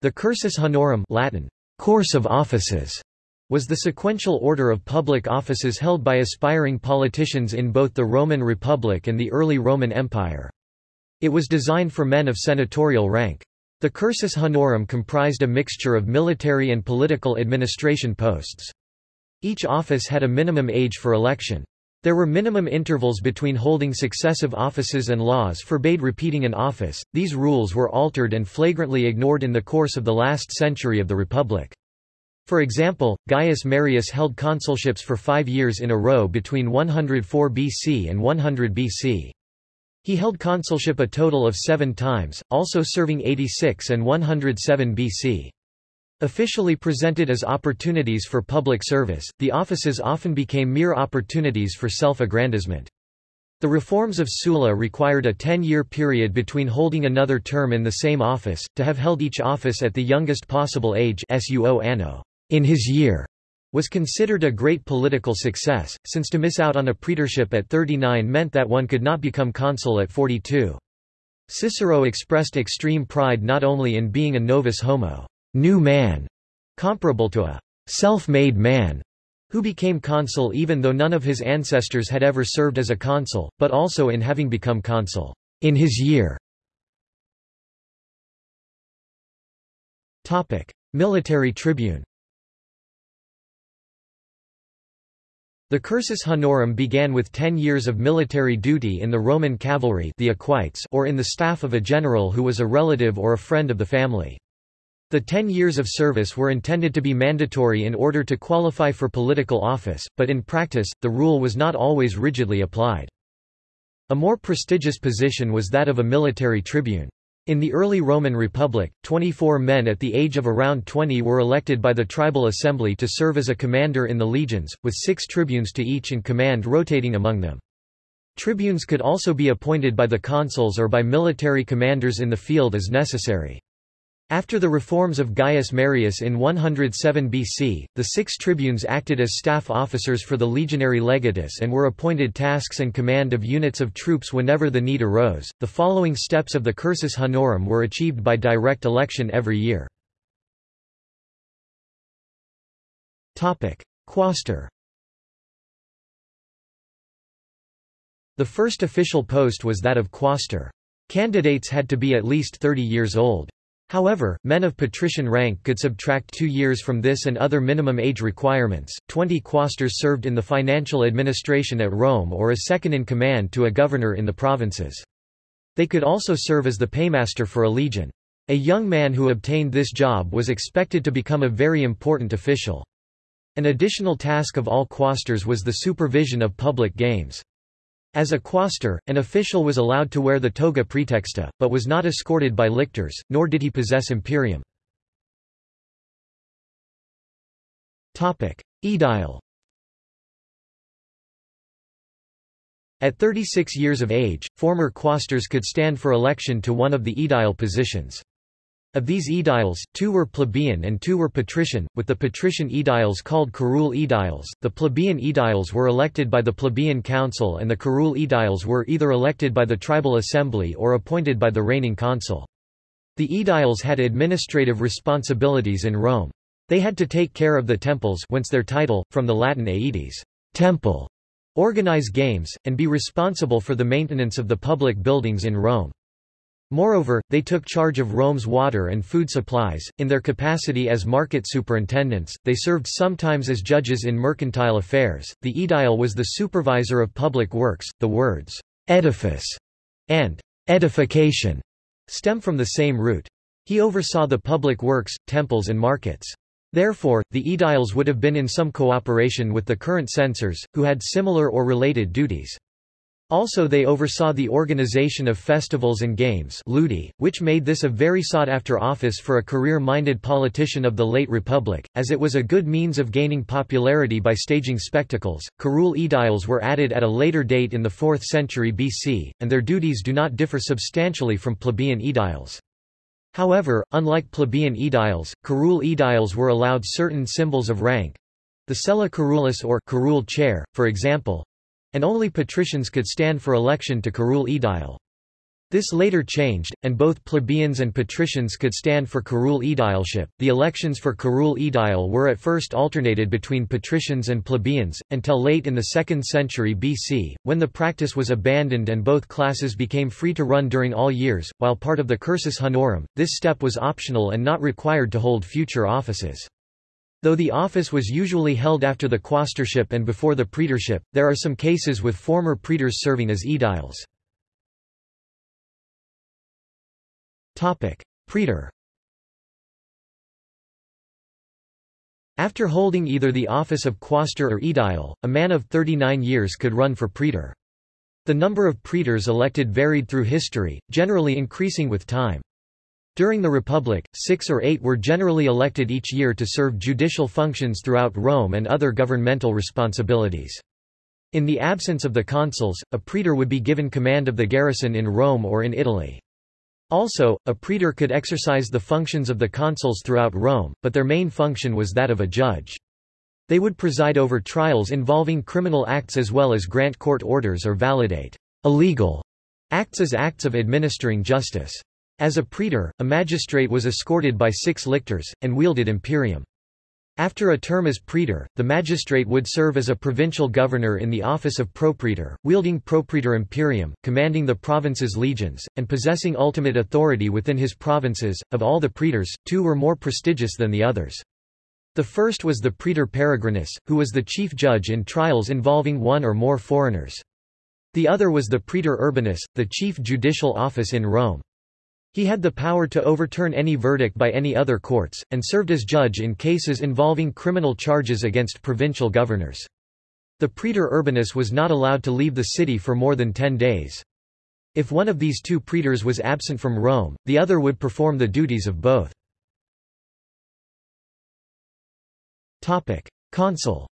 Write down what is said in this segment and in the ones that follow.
The cursus honorum Latin, course of offices, was the sequential order of public offices held by aspiring politicians in both the Roman Republic and the early Roman Empire. It was designed for men of senatorial rank. The cursus honorum comprised a mixture of military and political administration posts. Each office had a minimum age for election. There were minimum intervals between holding successive offices and laws forbade repeating an office. These rules were altered and flagrantly ignored in the course of the last century of the Republic. For example, Gaius Marius held consulships for five years in a row between 104 BC and 100 BC. He held consulship a total of seven times, also serving 86 and 107 BC. Officially presented as opportunities for public service, the offices often became mere opportunities for self-aggrandizement. The reforms of Sulla required a ten-year period between holding another term in the same office, to have held each office at the youngest possible age suo anno in his year, was considered a great political success, since to miss out on a praetorship at 39 meant that one could not become consul at 42. Cicero expressed extreme pride not only in being a novus homo new man, comparable to a self-made man, who became consul even though none of his ancestors had ever served as a consul, but also in having become consul in his year. Military tribune The cursus honorum began with ten years of military duty in the Roman cavalry the equites or in the staff of a general who was a relative or a friend of the family. The ten years of service were intended to be mandatory in order to qualify for political office, but in practice, the rule was not always rigidly applied. A more prestigious position was that of a military tribune. In the early Roman Republic, 24 men at the age of around 20 were elected by the tribal assembly to serve as a commander in the legions, with six tribunes to each and command rotating among them. Tribunes could also be appointed by the consuls or by military commanders in the field as necessary. After the reforms of Gaius Marius in 107 BC, the six tribunes acted as staff officers for the legionary legatus and were appointed tasks and command of units of troops whenever the need arose. The following steps of the cursus honorum were achieved by direct election every year. Topic: Quaestor. The first official post was that of quaestor. Candidates had to be at least 30 years old. However, men of patrician rank could subtract two years from this and other minimum age requirements. Twenty quaestors served in the financial administration at Rome or as second in command to a governor in the provinces. They could also serve as the paymaster for a legion. A young man who obtained this job was expected to become a very important official. An additional task of all quaestors was the supervision of public games. As a quaestor, an official was allowed to wear the toga praetexta, but was not escorted by lictors, nor did he possess imperium. Aedile At 36 years of age, former quaestors could stand for election to one of the aedile positions. Of these aediles, two were plebeian and two were patrician, with the patrician aediles called curule aediles. The plebeian aediles were elected by the plebeian council and the curule aediles were either elected by the tribal assembly or appointed by the reigning consul. The aediles had administrative responsibilities in Rome. They had to take care of the temples whence their title, from the Latin aedes, temple, organize games, and be responsible for the maintenance of the public buildings in Rome. Moreover, they took charge of Rome's water and food supplies. In their capacity as market superintendents, they served sometimes as judges in mercantile affairs. The aedile was the supervisor of public works. The words edifice and edification stem from the same root. He oversaw the public works, temples, and markets. Therefore, the aediles would have been in some cooperation with the current censors, who had similar or related duties. Also they oversaw the organization of festivals and games which made this a very sought-after office for a career-minded politician of the late Republic, as it was a good means of gaining popularity by staging spectacles. Curule aediles were added at a later date in the 4th century BC, and their duties do not differ substantially from plebeian aediles. However, unlike plebeian aediles, curule aediles were allowed certain symbols of rank, the sella curulis or curule chair, for example, and only patricians could stand for election to curule aedile. This later changed, and both plebeians and patricians could stand for curule aedileship. The elections for curule aedile were at first alternated between patricians and plebeians, until late in the 2nd century BC, when the practice was abandoned and both classes became free to run during all years. While part of the cursus honorum, this step was optional and not required to hold future offices. Though the office was usually held after the quaestorship and before the praetorship, there are some cases with former praetors serving as aediles. Praetor After holding either the office of quaestor or aedile, a man of 39 years could run for praetor. The number of praetors elected varied through history, generally increasing with time. During the Republic, six or eight were generally elected each year to serve judicial functions throughout Rome and other governmental responsibilities. In the absence of the consuls, a praetor would be given command of the garrison in Rome or in Italy. Also, a praetor could exercise the functions of the consuls throughout Rome, but their main function was that of a judge. They would preside over trials involving criminal acts as well as grant court orders or validate illegal acts as acts of administering justice. As a praetor, a magistrate was escorted by six lictors, and wielded imperium. After a term as praetor, the magistrate would serve as a provincial governor in the office of propraetor, wielding propraetor imperium, commanding the province's legions, and possessing ultimate authority within his provinces. Of all the praetors, two were more prestigious than the others. The first was the praetor peregrinus, who was the chief judge in trials involving one or more foreigners. The other was the praetor urbanus, the chief judicial office in Rome. He had the power to overturn any verdict by any other courts, and served as judge in cases involving criminal charges against provincial governors. The praetor urbanus was not allowed to leave the city for more than ten days. If one of these two praetors was absent from Rome, the other would perform the duties of both. Consul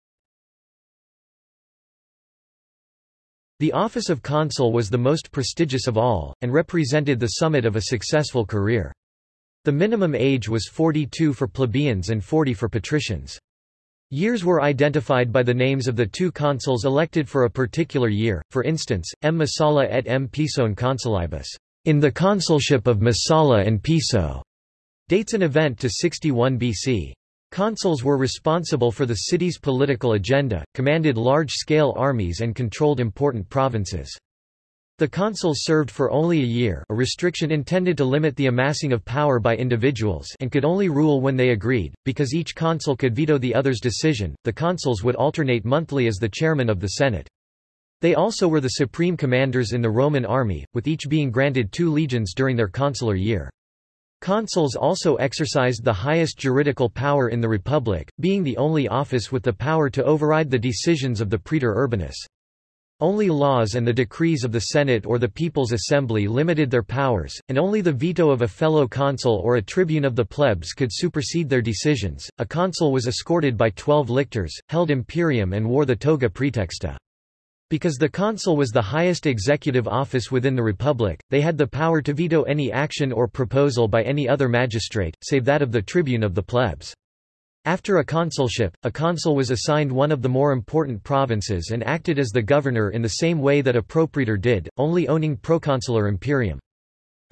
The office of consul was the most prestigious of all, and represented the summit of a successful career. The minimum age was 42 for plebeians and 40 for patricians. Years were identified by the names of the two consuls elected for a particular year, for instance, M. Messala et M. Piso consulibus, in the consulship of Messala and Piso, dates an event to 61 BC. Consuls were responsible for the city's political agenda, commanded large-scale armies and controlled important provinces. The consuls served for only a year a restriction intended to limit the amassing of power by individuals and could only rule when they agreed, because each consul could veto the other's decision, the consuls would alternate monthly as the chairman of the Senate. They also were the supreme commanders in the Roman army, with each being granted two legions during their consular year. Consuls also exercised the highest juridical power in the Republic, being the only office with the power to override the decisions of the praetor urbanus. Only laws and the decrees of the Senate or the People's Assembly limited their powers, and only the veto of a fellow consul or a tribune of the plebs could supersede their decisions. A consul was escorted by twelve lictors, held imperium and wore the toga praetexta. Because the consul was the highest executive office within the republic, they had the power to veto any action or proposal by any other magistrate, save that of the tribune of the plebs. After a consulship, a consul was assigned one of the more important provinces and acted as the governor in the same way that a propraetor did, only owning proconsular imperium.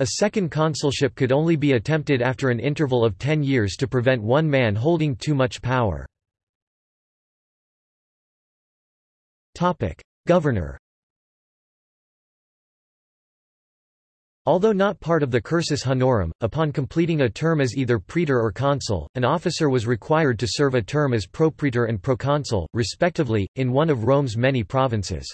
A second consulship could only be attempted after an interval of ten years to prevent one man holding too much power. Governor Although not part of the cursus honorum, upon completing a term as either praetor or consul, an officer was required to serve a term as propraetor and proconsul, respectively, in one of Rome's many provinces.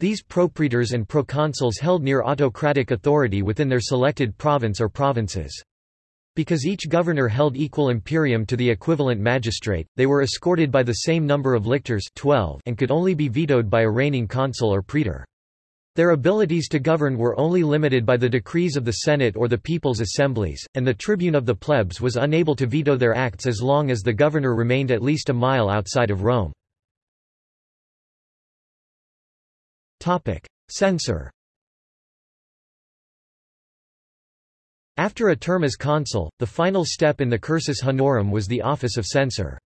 These propraetors and proconsuls held near autocratic authority within their selected province or provinces. Because each governor held equal imperium to the equivalent magistrate, they were escorted by the same number of lictors 12 and could only be vetoed by a reigning consul or praetor. Their abilities to govern were only limited by the decrees of the Senate or the people's assemblies, and the tribune of the plebs was unable to veto their acts as long as the governor remained at least a mile outside of Rome. Censor After a term as consul, the final step in the cursus honorum was the office of censor.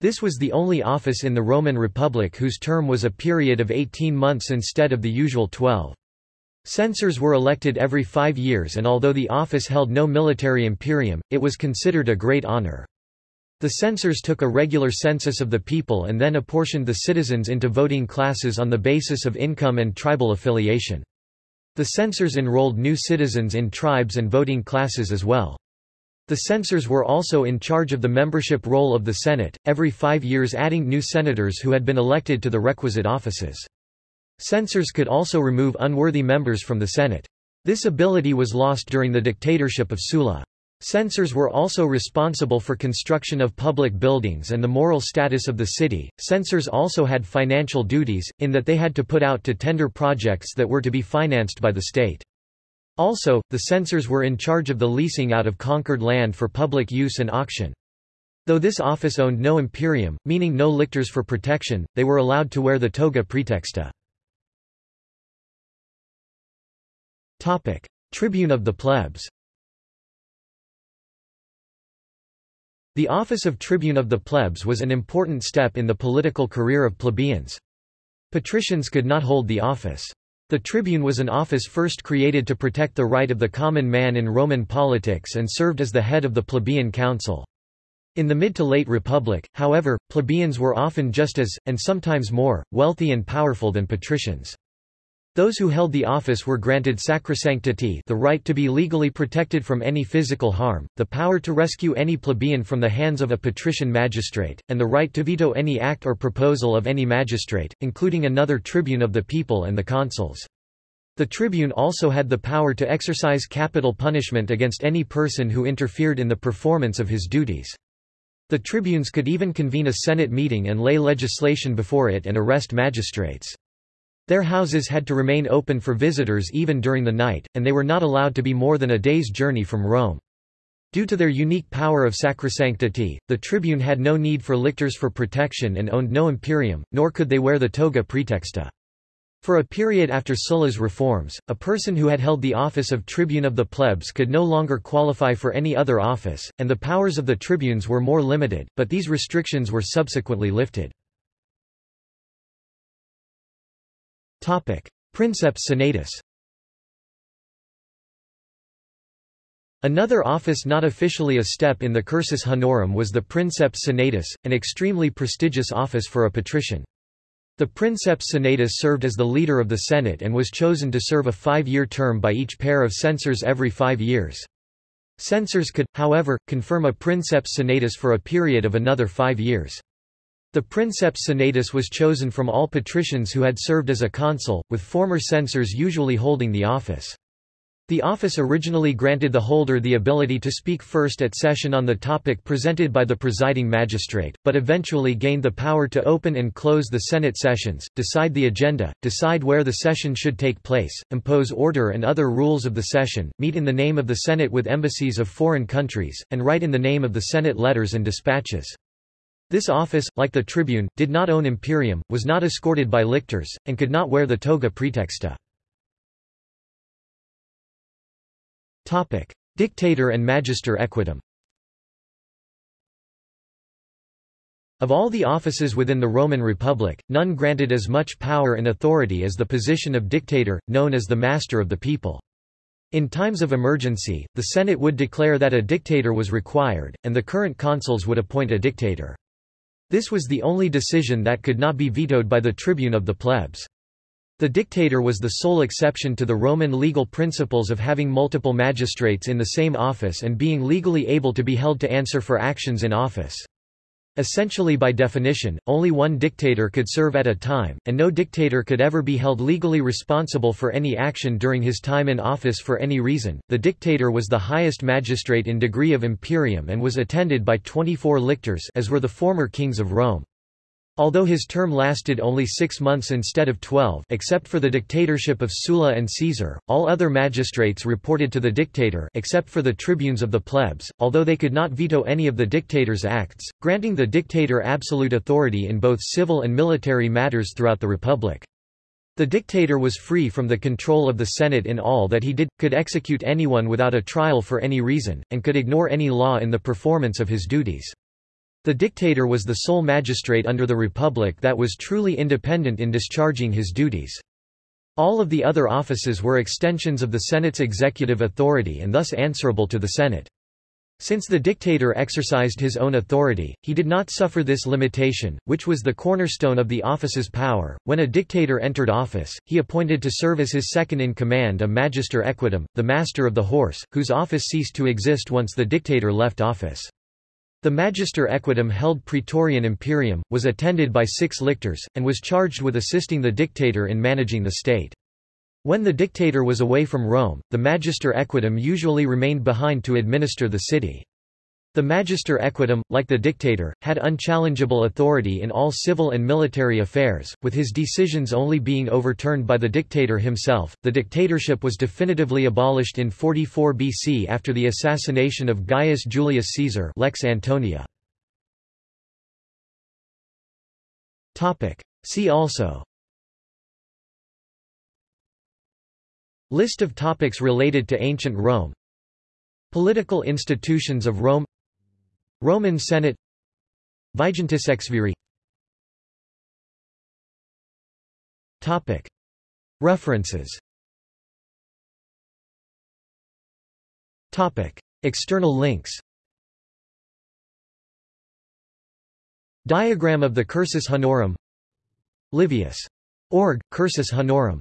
This was the only office in the Roman Republic whose term was a period of 18 months instead of the usual 12. Censors were elected every five years and although the office held no military imperium, it was considered a great honor. The censors took a regular census of the people and then apportioned the citizens into voting classes on the basis of income and tribal affiliation. The censors enrolled new citizens in tribes and voting classes as well. The censors were also in charge of the membership roll of the Senate, every five years adding new senators who had been elected to the requisite offices. Censors could also remove unworthy members from the Senate. This ability was lost during the dictatorship of Sulla. Censors were also responsible for construction of public buildings and the moral status of the city. Censors also had financial duties, in that they had to put out to tender projects that were to be financed by the state. Also, the censors were in charge of the leasing out of conquered land for public use and auction. Though this office owned no imperium, meaning no lictors for protection, they were allowed to wear the toga praetexta. Tribune of the plebs The office of tribune of the plebs was an important step in the political career of plebeians. Patricians could not hold the office. The tribune was an office first created to protect the right of the common man in Roman politics and served as the head of the plebeian council. In the mid to late Republic, however, plebeians were often just as, and sometimes more, wealthy and powerful than patricians. Those who held the office were granted sacrosanctity the right to be legally protected from any physical harm, the power to rescue any plebeian from the hands of a patrician magistrate, and the right to veto any act or proposal of any magistrate, including another tribune of the people and the consuls. The tribune also had the power to exercise capital punishment against any person who interfered in the performance of his duties. The tribunes could even convene a Senate meeting and lay legislation before it and arrest magistrates. Their houses had to remain open for visitors even during the night, and they were not allowed to be more than a day's journey from Rome. Due to their unique power of sacrosanctity, the tribune had no need for lictors for protection and owned no imperium, nor could they wear the toga praetexta. For a period after Sulla's reforms, a person who had held the office of tribune of the plebs could no longer qualify for any other office, and the powers of the tribunes were more limited, but these restrictions were subsequently lifted. Princeps senatus Another office not officially a step in the cursus honorum was the princeps senatus, an extremely prestigious office for a patrician. The princeps senatus served as the leader of the Senate and was chosen to serve a five-year term by each pair of censors every five years. Censors could, however, confirm a princeps senatus for a period of another five years. The princeps senatus was chosen from all patricians who had served as a consul, with former censors usually holding the office. The office originally granted the holder the ability to speak first at session on the topic presented by the presiding magistrate, but eventually gained the power to open and close the Senate sessions, decide the agenda, decide where the session should take place, impose order and other rules of the session, meet in the name of the Senate with embassies of foreign countries, and write in the name of the Senate letters and dispatches. This office, like the tribune, did not own imperium, was not escorted by lictors, and could not wear the toga praetexta. Dictator and magister equitum Of all the offices within the Roman Republic, none granted as much power and authority as the position of dictator, known as the master of the people. In times of emergency, the Senate would declare that a dictator was required, and the current consuls would appoint a dictator. This was the only decision that could not be vetoed by the tribune of the plebs. The dictator was the sole exception to the Roman legal principles of having multiple magistrates in the same office and being legally able to be held to answer for actions in office. Essentially by definition, only one dictator could serve at a time, and no dictator could ever be held legally responsible for any action during his time in office for any reason. The dictator was the highest magistrate in degree of imperium and was attended by 24 lictors as were the former kings of Rome. Although his term lasted only six months instead of twelve except for the dictatorship of Sulla and Caesar, all other magistrates reported to the dictator except for the tribunes of the plebs, although they could not veto any of the dictator's acts, granting the dictator absolute authority in both civil and military matters throughout the republic. The dictator was free from the control of the Senate in all that he did, could execute anyone without a trial for any reason, and could ignore any law in the performance of his duties. The dictator was the sole magistrate under the republic that was truly independent in discharging his duties. All of the other offices were extensions of the Senate's executive authority and thus answerable to the Senate. Since the dictator exercised his own authority, he did not suffer this limitation, which was the cornerstone of the office's power. When a dictator entered office, he appointed to serve as his second-in-command a magister equitum, the master of the horse, whose office ceased to exist once the dictator left office. The magister equitum held praetorian imperium, was attended by six lictors, and was charged with assisting the dictator in managing the state. When the dictator was away from Rome, the magister equitum usually remained behind to administer the city. The magister equitum, like the dictator, had unchallengeable authority in all civil and military affairs, with his decisions only being overturned by the dictator himself. The dictatorship was definitively abolished in 44 BC after the assassination of Gaius Julius Caesar, Lex Antonia. Topic: See also List of topics related to ancient Rome Political institutions of Rome Roman Senate Vigintisexviri References. External links. Diagram of the Cursus Honorum. Livius. Org, Cursus Honorum